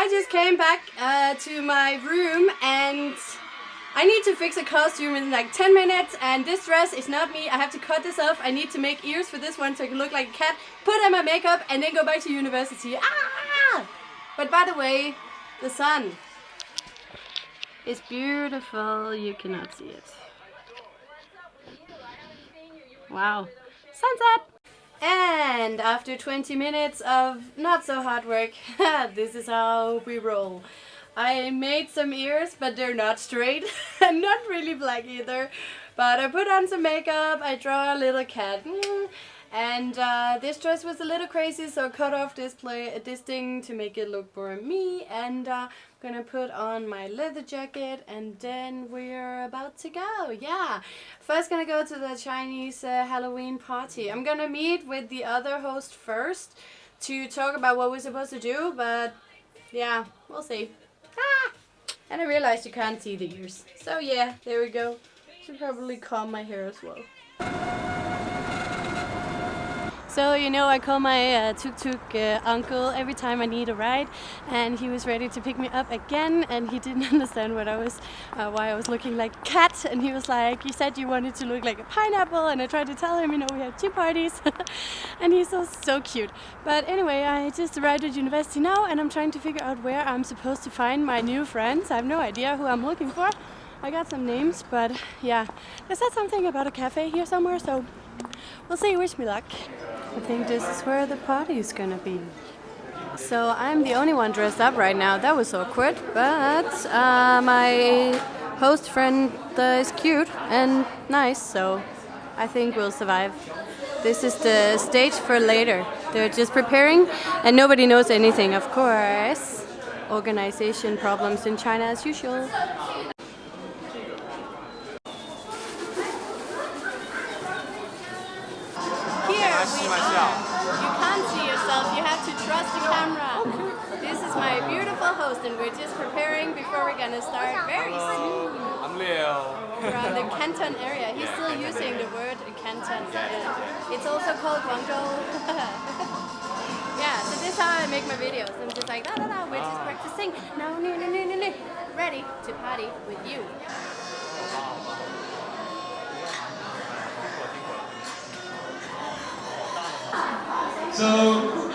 I just came back uh, to my room and I need to fix a costume in like 10 minutes and this dress is not me. I have to cut this off. I need to make ears for this one so I can look like a cat, put on my makeup and then go back to university. Ah! But by the way, the sun is beautiful. You cannot see it. Wow. Sun's up! And after 20 minutes of not so hard work, this is how we roll. I made some ears, but they're not straight and not really black either. But I put on some makeup, I draw a little cat. Mm. And uh, this dress was a little crazy, so I cut off this play, this thing to make it look more me. And uh, I'm gonna put on my leather jacket, and then we're about to go. Yeah, first gonna go to the Chinese uh, Halloween party. I'm gonna meet with the other host first to talk about what we're supposed to do, but yeah, we'll see. Ah! And I realized you can't see the ears. So yeah, there we go. Should probably comb my hair as well. So, you know, I call my uh, tuk-tuk uh, uncle every time I need a ride and he was ready to pick me up again and he didn't understand what I was, uh, why I was looking like a cat and he was like, you said you wanted to look like a pineapple and I tried to tell him, you know, we had two parties and he's so, so cute. But anyway, I just arrived at university now and I'm trying to figure out where I'm supposed to find my new friends. I have no idea who I'm looking for. I got some names, but yeah, they said something about a cafe here somewhere, so we'll see. Wish me luck. I think this is where the party is gonna be. So I'm the only one dressed up right now. That was awkward, but uh, my host friend uh, is cute and nice, so I think we'll survive. This is the stage for later. They're just preparing and nobody knows anything, of course. Organization problems in China as usual. You can't see yourself, you have to trust the camera. This is my beautiful host and we're just preparing before we're gonna start very soon. I'm Leo. From the Canton area. He's still using the word Canton. Uh, it's also called Guangzhou. yeah, so this is how I make my videos. I'm just like, da da da, we're just practicing. No, no, no, no, no, no. Ready to party with you. So,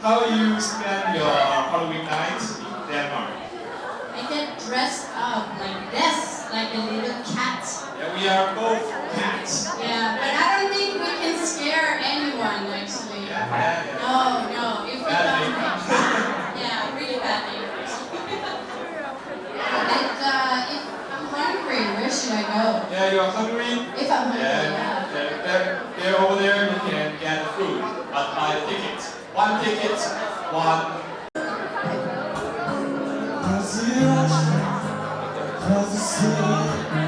how you spend your Halloween night in Denmark? I get dressed up like this, like a little cat. Yeah, we are both cats. Yeah, but I don't think we can scare anyone, actually. Yeah, yeah, yeah. No, no, if we Badly. don't. yeah, really badly. and uh, if I'm hungry, where should I go? Yeah, you're hungry? If I'm hungry, Yeah, yeah. there, there, there over there you can get food, but buy the ticket. One. ticket, one Be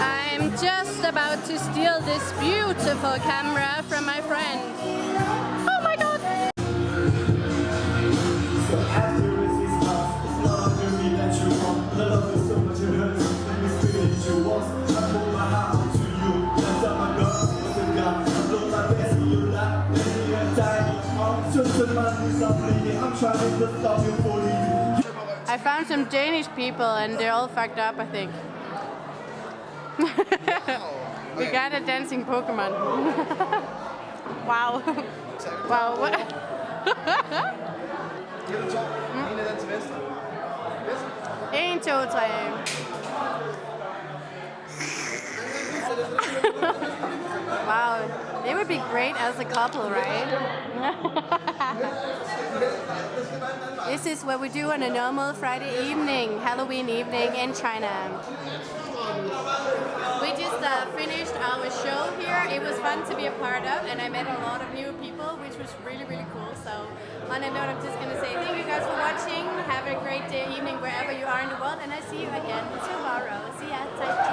I'm just about to steal this beautiful camera from my friend. I found some Danish people and they're all fucked up, I think. we got a dancing Pokemon. wow. wow. What? En, to, tre. wow, they would be great as a couple, right? this is what we do on a normal Friday evening, Halloween evening in China. We just uh, finished our show here. It was fun to be a part of and I met a lot of new people, which was really, really cool. So on that note, I'm just going to say thank you guys for watching. Have a great day, evening, wherever you are in the world. And I see you again tomorrow. See ya.